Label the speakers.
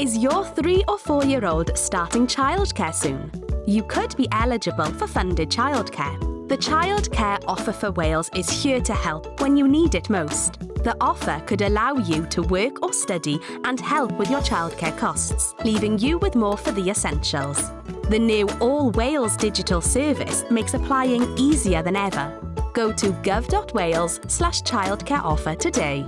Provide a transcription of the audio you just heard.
Speaker 1: Is your three or four year old starting childcare soon? You could be eligible for funded childcare. The Childcare Offer for Wales is here to help when you need it most. The offer could allow you to work or study and help with your childcare costs, leaving you with more for the essentials. The new All Wales digital service makes applying easier than ever. Go to gov.wales slash childcare offer today.